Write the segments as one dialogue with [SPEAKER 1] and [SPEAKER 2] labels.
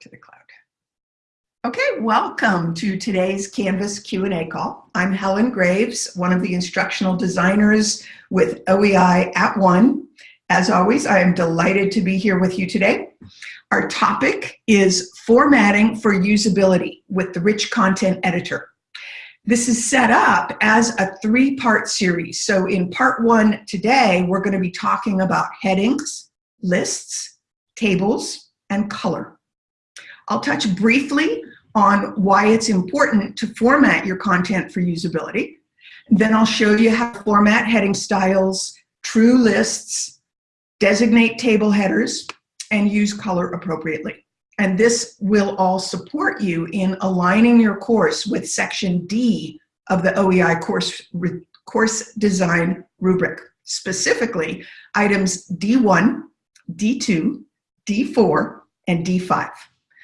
[SPEAKER 1] to the cloud. Okay, welcome to today's Canvas Q&A call. I'm Helen Graves, one of the instructional designers with OEI at One. As always, I am delighted to be here with you today. Our topic is formatting for usability with the Rich Content Editor. This is set up as a three-part series. So in part one today, we're going to be talking about headings, lists, tables, and color. I'll touch briefly on why it's important to format your content for usability. Then I'll show you how to format heading styles, true lists, designate table headers, and use color appropriately. And this will all support you in aligning your course with section D of the OEI course, course design rubric, specifically items D1, D2, D4, and D5.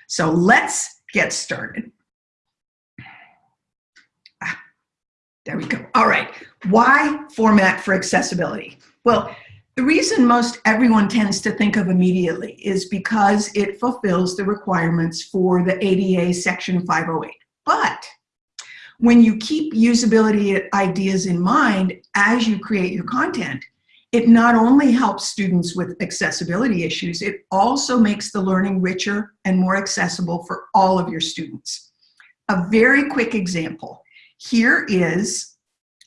[SPEAKER 1] So let's get started. Ah, there we go. All right, why format for accessibility? Well, the reason most everyone tends to think of immediately is because it fulfills the requirements for the ADA Section 508. But when you keep usability ideas in mind as you create your content, it not only helps students with accessibility issues, it also makes the learning richer and more accessible for all of your students. A very quick example. Here is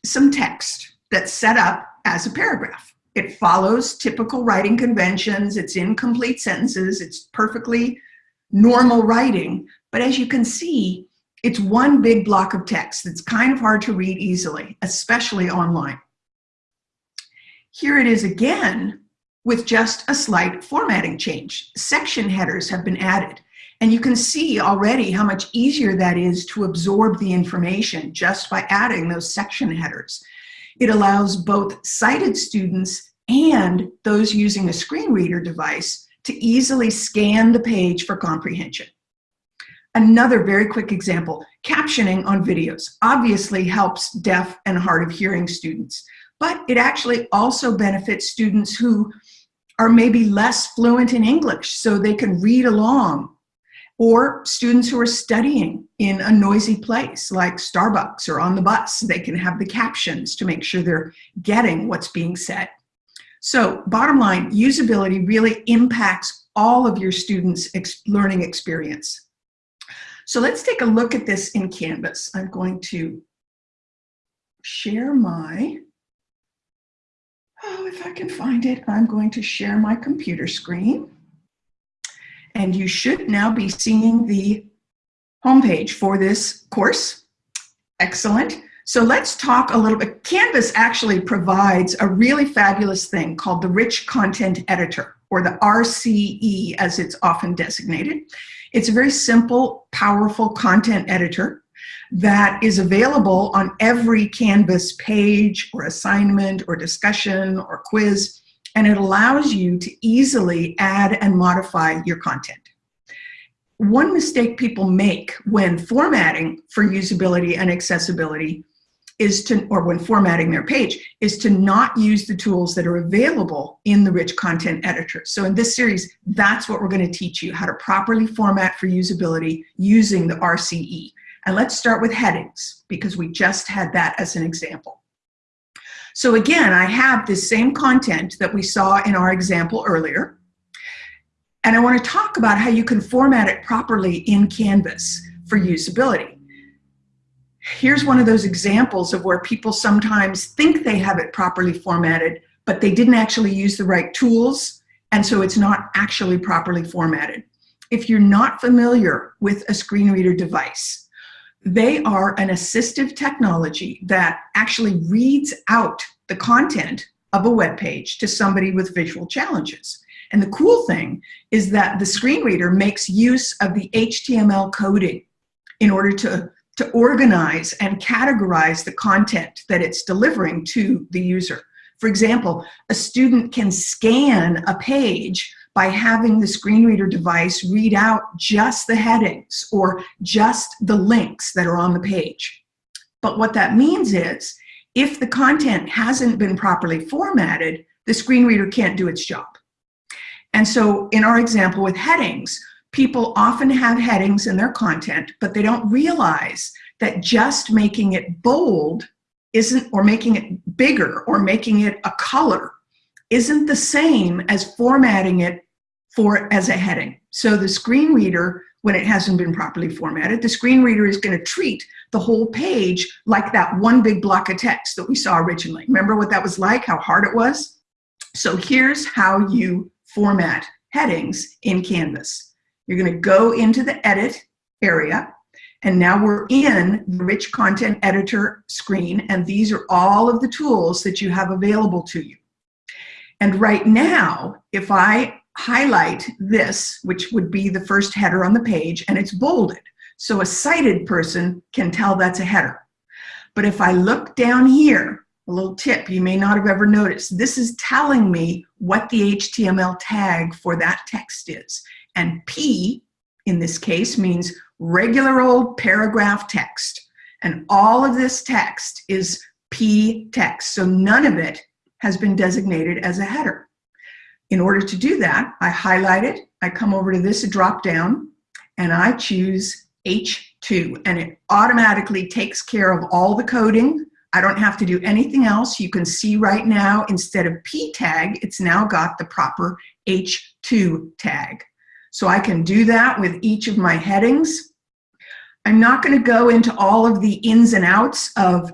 [SPEAKER 1] some text that's set up as a paragraph. It follows typical writing conventions, it's in complete sentences, it's perfectly normal writing, but as you can see, it's one big block of text that's kind of hard to read easily, especially online. Here it is again with just a slight formatting change. Section headers have been added. And you can see already how much easier that is to absorb the information just by adding those section headers. It allows both sighted students and those using a screen reader device to easily scan the page for comprehension. Another very quick example, captioning on videos obviously helps deaf and hard of hearing students but it actually also benefits students who are maybe less fluent in English so they can read along or students who are studying in a noisy place like Starbucks or on the bus, they can have the captions to make sure they're getting what's being said. So bottom line, usability really impacts all of your students' ex learning experience. So let's take a look at this in Canvas. I'm going to share my Oh, if I can find it, I'm going to share my computer screen. And you should now be seeing the homepage for this course. Excellent. So let's talk a little bit. Canvas actually provides a really fabulous thing called the Rich Content Editor, or the RCE as it's often designated. It's a very simple, powerful content editor that is available on every Canvas page or assignment or discussion or quiz, and it allows you to easily add and modify your content. One mistake people make when formatting for usability and accessibility is to, or when formatting their page, is to not use the tools that are available in the rich content editor. So in this series, that's what we're gonna teach you, how to properly format for usability using the RCE. And let's start with headings because we just had that as an example. So again, I have this same content that we saw in our example earlier. And I want to talk about how you can format it properly in Canvas for usability. Here's one of those examples of where people sometimes think they have it properly formatted, but they didn't actually use the right tools, and so it's not actually properly formatted. If you're not familiar with a screen reader device, they are an assistive technology that actually reads out the content of a web page to somebody with visual challenges. And the cool thing is that the screen reader makes use of the HTML coding in order to, to organize and categorize the content that it's delivering to the user. For example, a student can scan a page by having the screen reader device read out just the headings or just the links that are on the page. But what that means is, if the content hasn't been properly formatted, the screen reader can't do its job. And so in our example with headings, people often have headings in their content, but they don't realize that just making it bold isn't, or making it bigger, or making it a color, isn't the same as formatting it for as a heading. So the screen reader, when it hasn't been properly formatted, the screen reader is going to treat the whole page like that one big block of text that we saw originally. Remember what that was like, how hard it was? So here's how you format headings in Canvas. You're going to go into the edit area and now we're in the rich content editor screen and these are all of the tools that you have available to you. And right now, if I highlight this, which would be the first header on the page, and it's bolded, so a sighted person can tell that's a header. But if I look down here, a little tip you may not have ever noticed, this is telling me what the HTML tag for that text is. And P, in this case, means regular old paragraph text. And all of this text is P text, so none of it has been designated as a header. In order to do that, I highlight it, I come over to this drop down, and I choose H2, and it automatically takes care of all the coding. I don't have to do anything else. You can see right now, instead of P tag, it's now got the proper H2 tag. So I can do that with each of my headings. I'm not going to go into all of the ins and outs of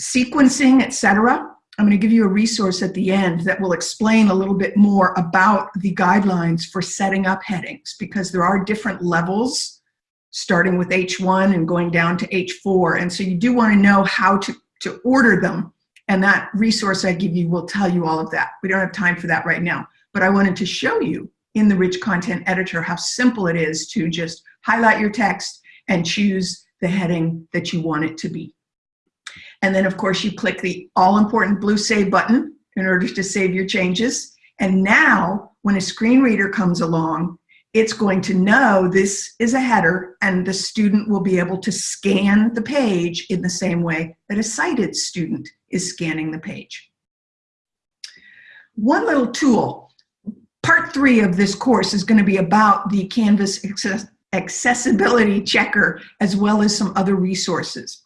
[SPEAKER 1] sequencing, etc. I'm going to give you a resource at the end that will explain a little bit more about the guidelines for setting up headings because there are different levels starting with H1 and going down to H4. And so you do want to know how to, to order them. And that resource I give you will tell you all of that. We don't have time for that right now. But I wanted to show you in the Rich Content Editor how simple it is to just highlight your text and choose the heading that you want it to be. And then of course you click the all important blue save button in order to save your changes. And now when a screen reader comes along, it's going to know this is a header and the student will be able to scan the page in the same way that a sighted student is scanning the page. One little tool, part three of this course is going to be about the Canvas accessibility checker as well as some other resources.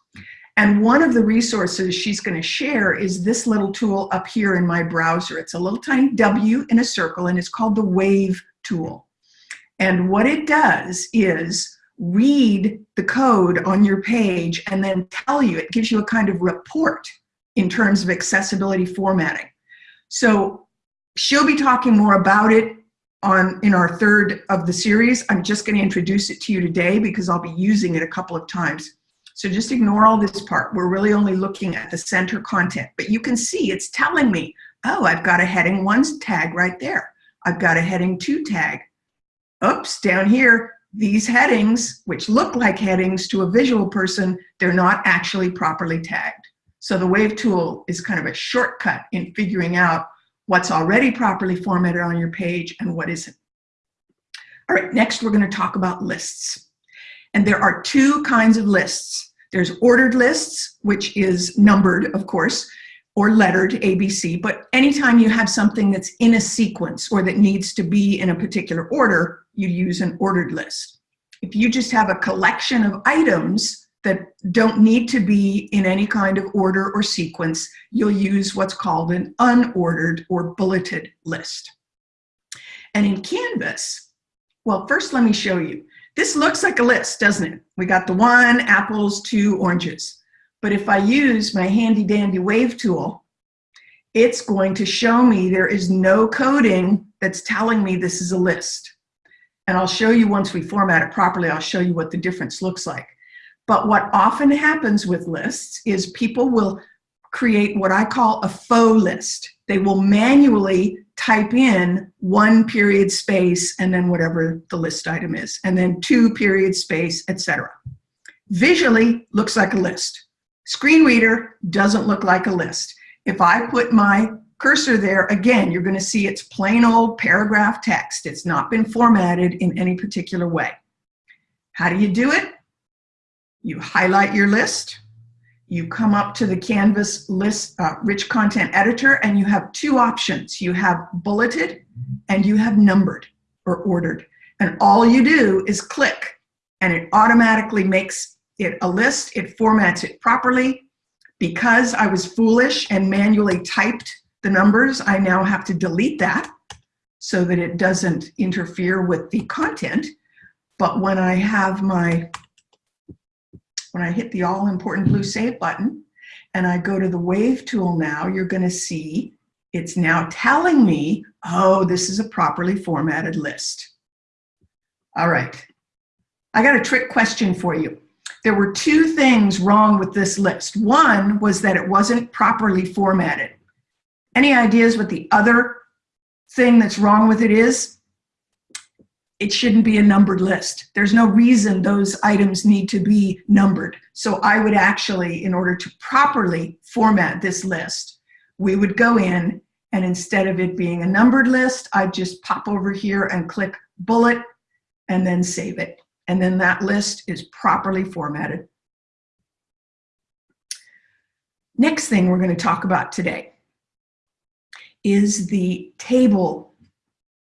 [SPEAKER 1] And one of the resources she's going to share is this little tool up here in my browser. It's a little tiny W in a circle and it's called the Wave tool. And what it does is read the code on your page and then tell you, it gives you a kind of report in terms of accessibility formatting. So she'll be talking more about it on in our third of the series. I'm just going to introduce it to you today because I'll be using it a couple of times. So just ignore all this part. We're really only looking at the center content. But you can see it's telling me, oh, I've got a heading one tag right there. I've got a heading two tag. Oops, down here, these headings, which look like headings to a visual person, they're not actually properly tagged. So the Wave tool is kind of a shortcut in figuring out what's already properly formatted on your page and what isn't. All right, next we're going to talk about lists. And there are two kinds of lists. There's ordered lists, which is numbered, of course, or lettered ABC, but anytime you have something that's in a sequence or that needs to be in a particular order, you use an ordered list. If you just have a collection of items that don't need to be in any kind of order or sequence, you'll use what's called an unordered or bulleted list. And in Canvas, well, first let me show you. This looks like a list, doesn't it? We got the one, apples, two, oranges. But if I use my handy dandy wave tool, it's going to show me there is no coding that's telling me this is a list. And I'll show you once we format it properly, I'll show you what the difference looks like. But what often happens with lists is people will create what I call a faux list. They will manually type in one period space and then whatever the list item is, and then two period space, etc. Visually looks like a list. Screen reader doesn't look like a list. If I put my cursor there, again, you're going to see it's plain old paragraph text. It's not been formatted in any particular way. How do you do it? You highlight your list, you come up to the Canvas list, uh, rich content editor, and you have two options. You have bulleted and you have numbered or ordered. And all you do is click and it automatically makes it a list, it formats it properly. Because I was foolish and manually typed the numbers, I now have to delete that so that it doesn't interfere with the content. But when I have my, when I hit the all important blue save button and I go to the wave tool now, you're gonna see it's now telling me, oh, this is a properly formatted list. All right, I got a trick question for you. There were two things wrong with this list. One was that it wasn't properly formatted. Any ideas what the other thing that's wrong with it is? It shouldn't be a numbered list. There's no reason those items need to be numbered. So I would actually, in order to properly format this list, we would go in and instead of it being a numbered list, I'd just pop over here and click bullet and then save it. And then that list is properly formatted. Next thing we're going to talk about today is the table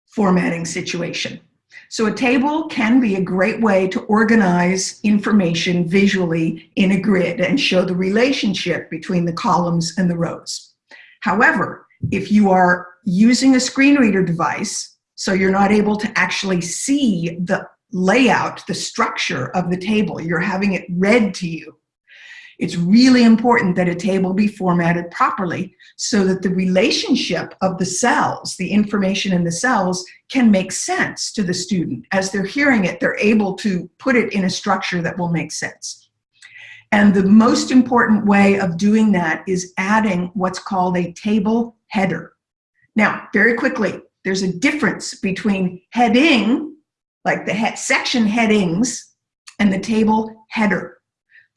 [SPEAKER 1] formatting situation. So a table can be a great way to organize information visually in a grid and show the relationship between the columns and the rows. However, if you are using a screen reader device, so you're not able to actually see the layout, the structure of the table. You're having it read to you. It's really important that a table be formatted properly so that the relationship of the cells, the information in the cells, can make sense to the student. As they're hearing it, they're able to put it in a structure that will make sense. And the most important way of doing that is adding what's called a table header. Now, very quickly, there's a difference between heading, like the he section headings, and the table header.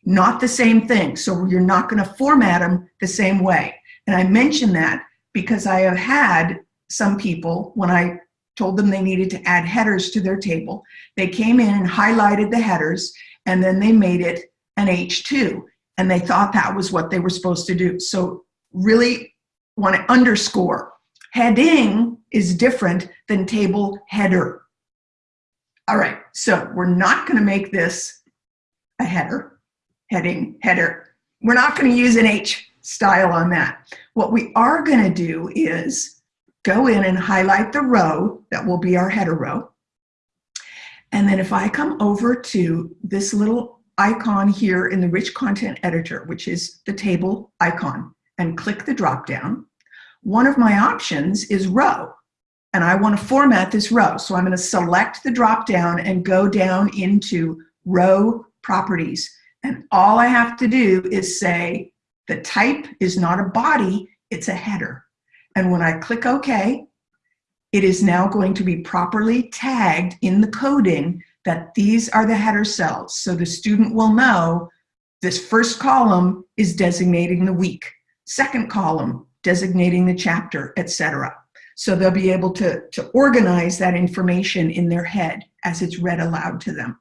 [SPEAKER 1] Not the same thing, so you're not gonna format them the same way. And I mention that because I have had some people, when I told them they needed to add headers to their table, they came in and highlighted the headers, and then they made it an H2, and they thought that was what they were supposed to do. So really want to underscore, heading is different than table header. All right, so we're not going to make this a header, heading, header. We're not going to use an H style on that. What we are going to do is go in and highlight the row that will be our header row. And then if I come over to this little icon here in the rich content editor, which is the table icon, and click the drop down, one of my options is row. And I want to format this row. So I'm going to select the drop down and go down into row properties. And all I have to do is say the type is not a body, it's a header. And when I click OK, it is now going to be properly tagged in the coding that these are the header cells. So the student will know this first column is designating the week, second column designating the chapter, etc. So they'll be able to, to organize that information in their head as it's read aloud to them.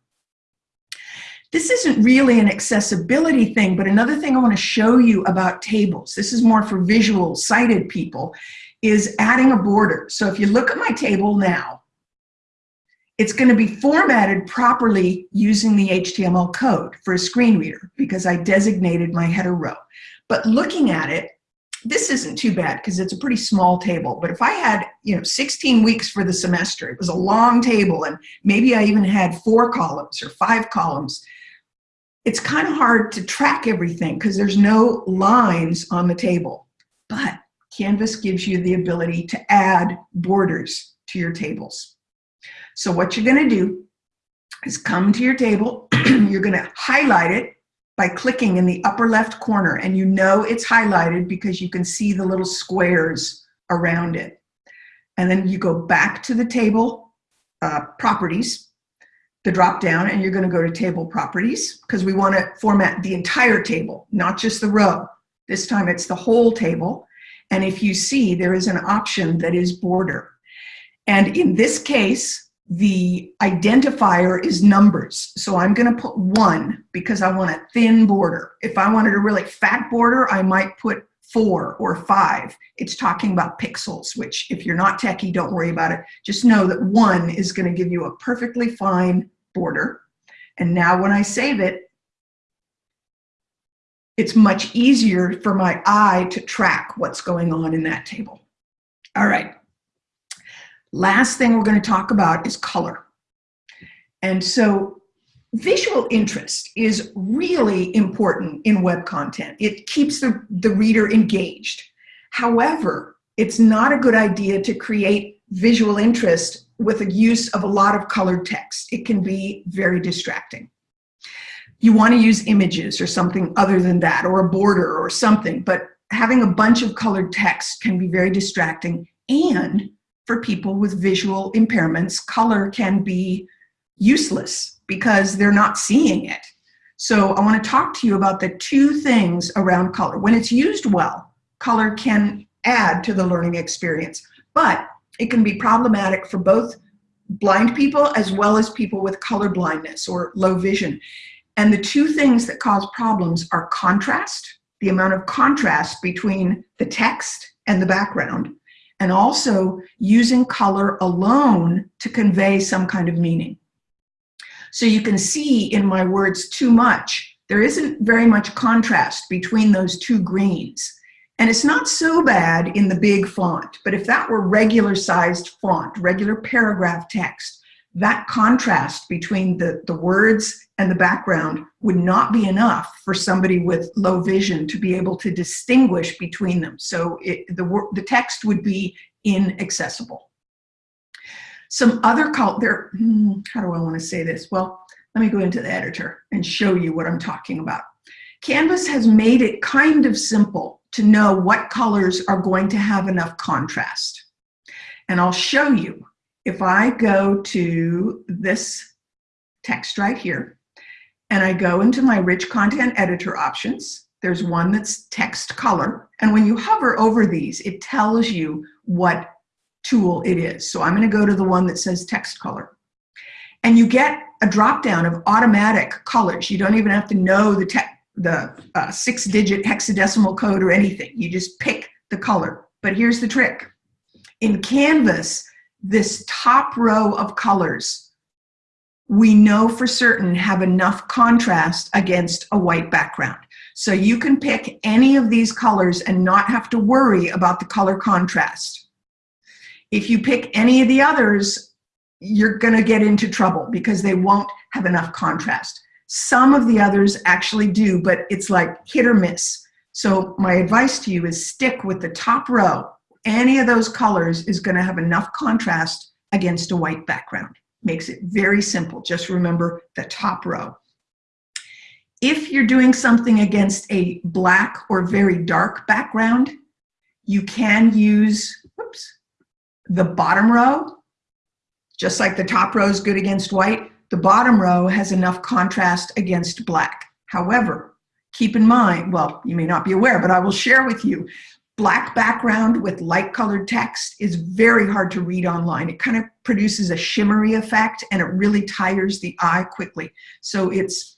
[SPEAKER 1] This isn't really an accessibility thing, but another thing I want to show you about tables, this is more for visual sighted people, is adding a border. So if you look at my table now, it's going to be formatted properly using the HTML code for a screen reader because I designated my header row. But looking at it, this isn't too bad because it's a pretty small table. But if I had, you know, 16 weeks for the semester, it was a long table and maybe I even had four columns or five columns, it's kind of hard to track everything because there's no lines on the table. But Canvas gives you the ability to add borders to your tables. So what you're gonna do is come to your table, you're gonna highlight it by clicking in the upper left corner and you know it's highlighted because you can see the little squares around it. And then you go back to the table uh, properties, the drop down, and you're gonna go to table properties because we wanna format the entire table, not just the row. This time it's the whole table. And if you see, there is an option that is border. And in this case, the identifier is numbers. So I'm gonna put one because I want a thin border. If I wanted a really fat border, I might put four or five. It's talking about pixels, which if you're not techie, don't worry about it. Just know that one is gonna give you a perfectly fine border. And now when I save it, it's much easier for my eye to track what's going on in that table. All right. Last thing we're going to talk about is color. And so visual interest is really important in web content. It keeps the, the reader engaged. However, it's not a good idea to create visual interest with a use of a lot of colored text. It can be very distracting. You want to use images or something other than that, or a border or something, but having a bunch of colored text can be very distracting. And for people with visual impairments, color can be useless because they're not seeing it. So I want to talk to you about the two things around color. When it's used well, color can add to the learning experience, but it can be problematic for both blind people as well as people with color blindness or low vision. And the two things that cause problems are contrast, the amount of contrast between the text and the background, and also using color alone to convey some kind of meaning. So you can see in my words too much, there isn't very much contrast between those two greens. And it's not so bad in the big font, but if that were regular sized font, regular paragraph text, that contrast between the, the words and the background would not be enough for somebody with low vision to be able to distinguish between them. So it, the, the text would be inaccessible. Some other there, hmm, how do I want to say this? Well, let me go into the editor and show you what I'm talking about. Canvas has made it kind of simple to know what colors are going to have enough contrast. And I'll show you if I go to this text right here, and I go into my rich content editor options, there's one that's text color. And when you hover over these, it tells you what tool it is. So I'm gonna go to the one that says text color. And you get a drop down of automatic colors. You don't even have to know the, the uh, six digit hexadecimal code or anything. You just pick the color. But here's the trick. In Canvas, this top row of colors, we know for certain have enough contrast against a white background. So you can pick any of these colors and not have to worry about the color contrast. If you pick any of the others, you're gonna get into trouble because they won't have enough contrast. Some of the others actually do, but it's like hit or miss. So my advice to you is stick with the top row any of those colors is going to have enough contrast against a white background. Makes it very simple. Just remember the top row. If you're doing something against a black or very dark background, you can use whoops, the bottom row. Just like the top row is good against white, the bottom row has enough contrast against black. However, keep in mind, well, you may not be aware, but I will share with you, black background with light colored text is very hard to read online. It kind of produces a shimmery effect and it really tires the eye quickly. So it's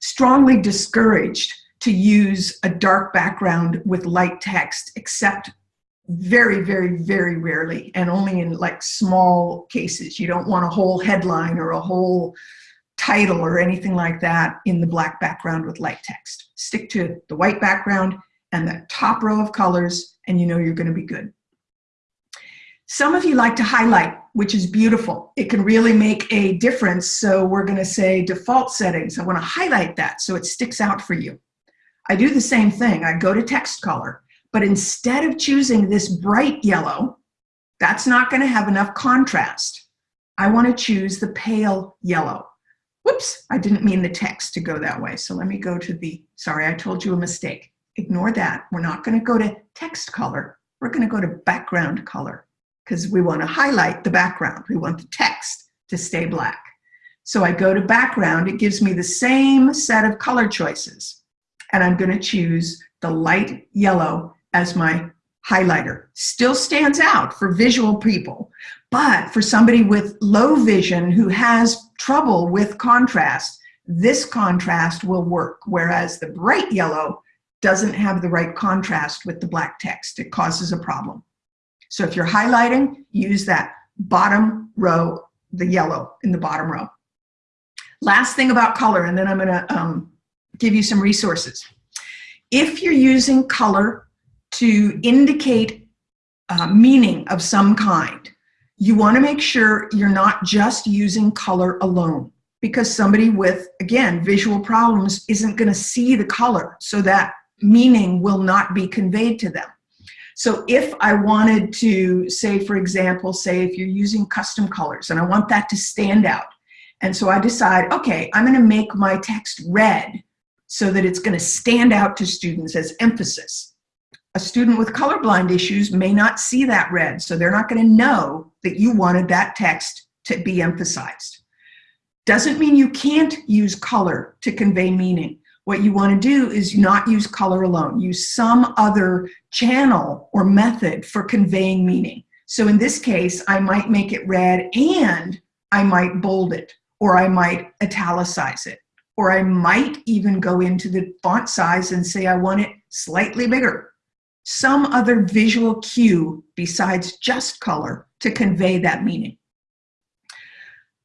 [SPEAKER 1] strongly discouraged to use a dark background with light text, except very, very, very rarely, and only in like small cases. You don't want a whole headline or a whole title or anything like that in the black background with light text. Stick to the white background and the top row of colors, and you know you're gonna be good. Some of you like to highlight, which is beautiful. It can really make a difference. So we're gonna say default settings. I wanna highlight that so it sticks out for you. I do the same thing. I go to text color, but instead of choosing this bright yellow, that's not gonna have enough contrast. I wanna choose the pale yellow. Whoops, I didn't mean the text to go that way. So let me go to the, sorry, I told you a mistake ignore that. We're not going to go to text color. We're going to go to background color because we want to highlight the background. We want the text to stay black. So I go to background. It gives me the same set of color choices. And I'm going to choose the light yellow as my highlighter. Still stands out for visual people. But for somebody with low vision who has trouble with contrast, this contrast will work. Whereas the bright yellow doesn't have the right contrast with the black text. It causes a problem. So if you're highlighting, use that bottom row, the yellow in the bottom row. Last thing about color, and then I'm gonna um, give you some resources. If you're using color to indicate uh, meaning of some kind, you wanna make sure you're not just using color alone because somebody with, again, visual problems isn't gonna see the color so that meaning will not be conveyed to them. So if I wanted to say, for example, say if you're using custom colors and I want that to stand out, and so I decide, okay, I'm gonna make my text red so that it's gonna stand out to students as emphasis. A student with colorblind issues may not see that red, so they're not gonna know that you wanted that text to be emphasized. Doesn't mean you can't use color to convey meaning. What you wanna do is not use color alone, use some other channel or method for conveying meaning. So in this case, I might make it red and I might bold it or I might italicize it, or I might even go into the font size and say I want it slightly bigger. Some other visual cue besides just color to convey that meaning.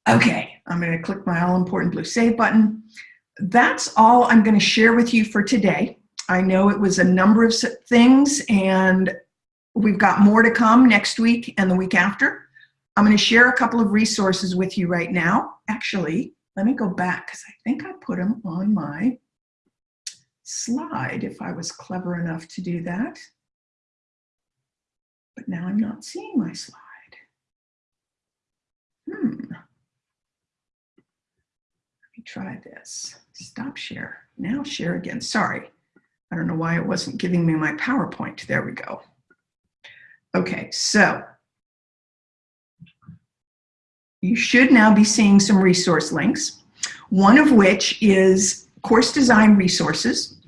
[SPEAKER 1] Okay, I'm gonna click my all important blue save button. That's all I'm gonna share with you for today. I know it was a number of things and we've got more to come next week and the week after. I'm going to share a couple of resources with you right now. Actually, let me go back because I think I put them on my slide if I was clever enough to do that. But now I'm not seeing my slide. Hmm. Let me try this. Stop share. Now share again. Sorry. I don't know why it wasn't giving me my PowerPoint. There we go. Okay, so you should now be seeing some resource links, one of which is course design resources.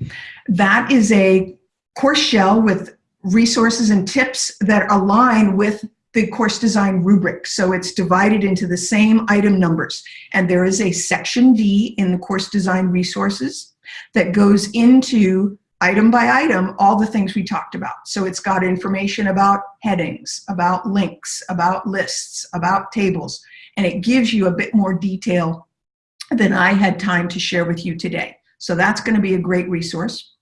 [SPEAKER 1] That is a course shell with resources and tips that align with the course design rubric. So it's divided into the same item numbers. And there is a section D in the course design resources that goes into item by item all the things we talked about. So it's got information about headings, about links, about lists, about tables and it gives you a bit more detail than I had time to share with you today. So that's going to be a great resource.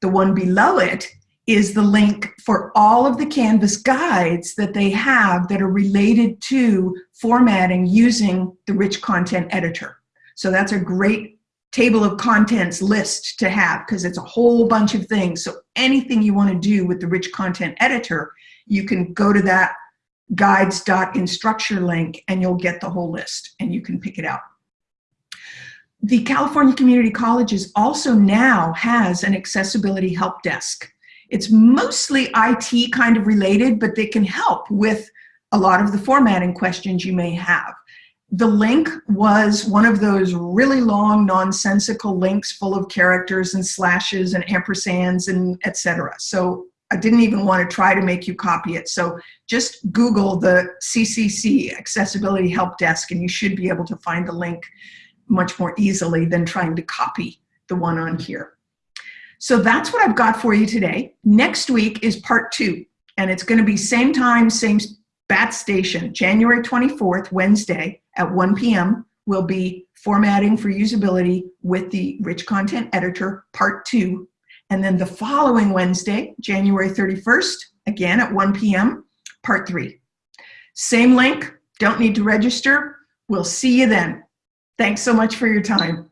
[SPEAKER 1] The one below it is the link for all of the Canvas guides that they have that are related to formatting using the rich content editor. So that's a great table of contents list to have because it's a whole bunch of things. So anything you want to do with the rich content editor, you can go to that guides.instructure link and you'll get the whole list and you can pick it out. The California Community Colleges also now has an accessibility help desk. It's mostly IT kind of related, but they can help with a lot of the formatting questions you may have. The link was one of those really long nonsensical links full of characters and slashes and ampersands and etc. So I didn't even want to try to make you copy it. So just Google the CCC Accessibility Help Desk and you should be able to find the link much more easily than trying to copy the one on here. So that's what I've got for you today. Next week is part two, and it's gonna be same time, same BAT station, January 24th, Wednesday at 1 p.m. will be formatting for usability with the rich content editor, part two, and then the following Wednesday, January 31st, again at 1 p.m., part three. Same link, don't need to register. We'll see you then. Thanks so much for your time.